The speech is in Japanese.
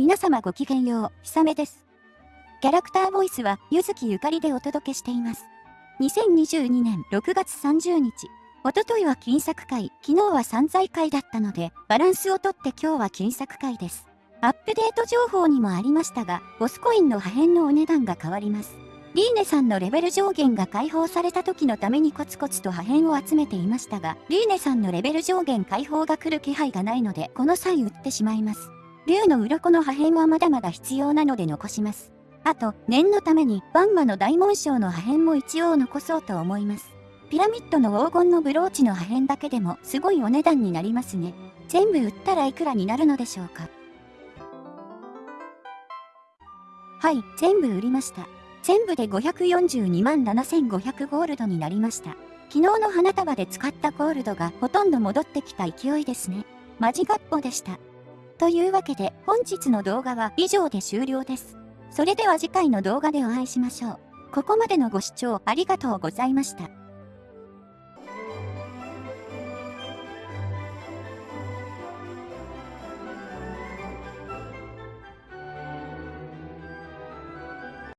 皆様ごきげんよう、ひさめです。キャラクターボイスは、ゆずきゆかりでお届けしています。2022年6月30日、おとといは金作会、昨日は散財会だったので、バランスをとって今日は金作会です。アップデート情報にもありましたが、ボスコインの破片のお値段が変わります。リーネさんのレベル上限が解放された時のためにコツコツと破片を集めていましたが、リーネさんのレベル上限解放が来る気配がないので、この際売ってしまいます。竜の鱗の破片はまだまだ必要なので残します。あと、念のために、バンマの大紋章の破片も一応残そうと思います。ピラミッドの黄金のブローチの破片だけでもすごいお値段になりますね。全部売ったらいくらになるのでしょうか。はい、全部売りました。全部で542万7500ゴールドになりました。昨日の花束で使ったゴールドがほとんど戻ってきた勢いですね。マジガッポでした。というわけで本日の動画は以上で終了です。それでは次回の動画でお会いしましょう。ここまでのご視聴ありがとうございました。